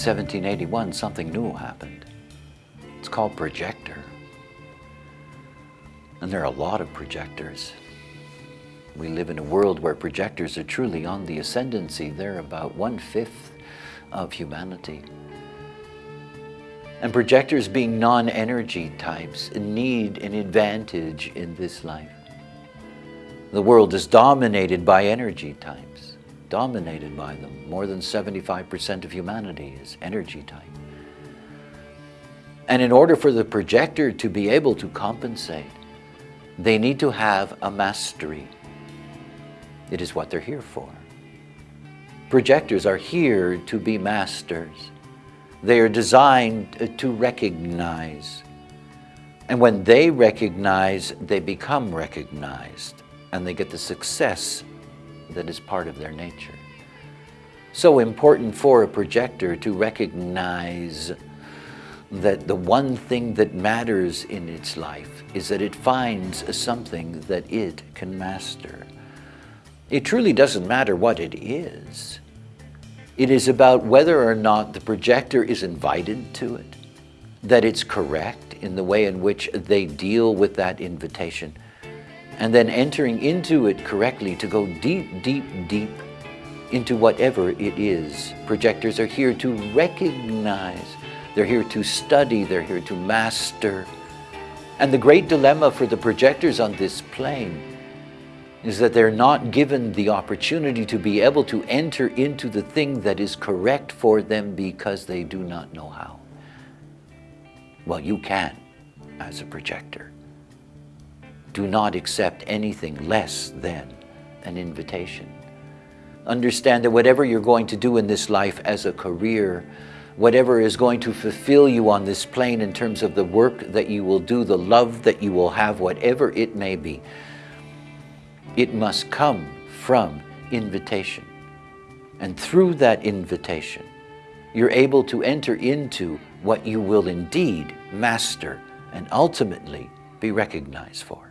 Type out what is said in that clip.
1781, something new happened. It's called projector. And there are a lot of projectors. We live in a world where projectors are truly on the ascendancy. They're about one-fifth of humanity. And projectors being non-energy types need an advantage in this life. The world is dominated by energy types, dominated by them. More than 75% of humanity is energy type. And in order for the projector to be able to compensate, they need to have a mastery. It is what they're here for. Projectors are here to be masters. They are designed uh, to recognize. And when they recognize, they become recognized and they get the success that is part of their nature. So important for a projector to recognize that the one thing that matters in its life is that it finds something that it can master. It truly doesn't matter what it is. It is about whether or not the projector is invited to it, that it's correct in the way in which they deal with that invitation, and then entering into it correctly to go deep, deep, deep into whatever it is. Projectors are here to recognize, they're here to study, they're here to master. And the great dilemma for the projectors on this plane is that they're not given the opportunity to be able to enter into the thing that is correct for them because they do not know how. Well, you can as a projector do not accept anything less than an invitation. Understand that whatever you're going to do in this life as a career, whatever is going to fulfill you on this plane in terms of the work that you will do, the love that you will have, whatever it may be, it must come from invitation. And through that invitation, you're able to enter into what you will indeed master and ultimately be recognized for.